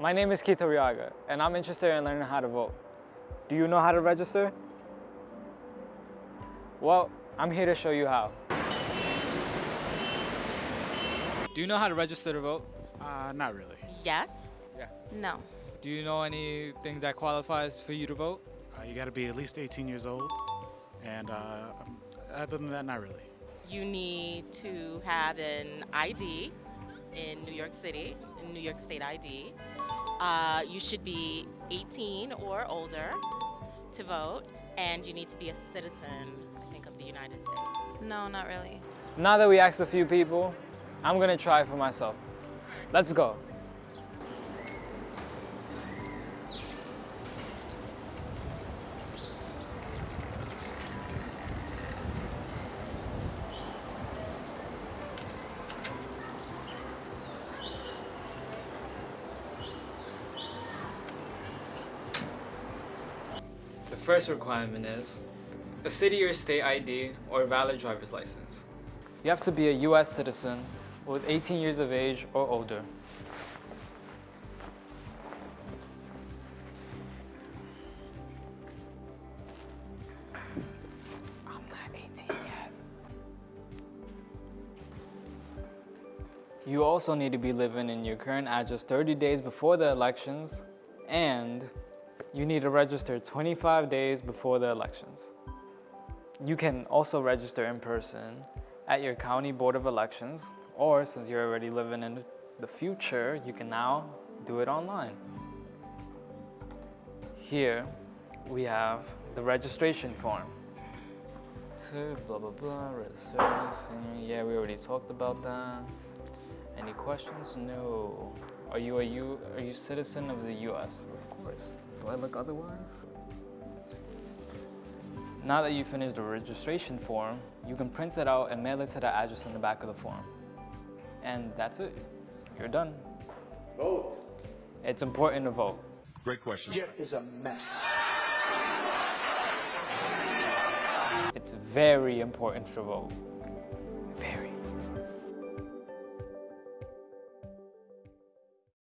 My name is Keith Arriaga, and I'm interested in learning how to vote. Do you know how to register? Well, I'm here to show you how. Do you know how to register to vote? Uh, not really. Yes. Yeah. No. Do you know any things that qualifies for you to vote? Uh, you got to be at least 18 years old, and uh, um, other than that, not really. You need to have an ID in New York City, in New York State ID. Uh, you should be 18 or older to vote, and you need to be a citizen, I think, of the United States. No, not really. Now that we asked a few people, I'm gonna try for myself. Let's go. The first requirement is a city or state ID or valid driver's license. You have to be a US citizen with 18 years of age or older. I'm not 18 yet. You also need to be living in your current address 30 days before the elections and you need to register 25 days before the elections. You can also register in person at your county board of elections, or since you're already living in the future, you can now do it online. Here we have the registration form. Blah blah blah, registration. Yeah, we already talked about that. Any questions? No. Are you a U? Are you citizen of the U.S.? Of course. Do I look otherwise? Now that you finished the registration form, you can print it out and mail it to the address on the back of the form. And that's it. You're done. Vote. It's important to vote. Great question. Shit is a mess. It's very important to vote.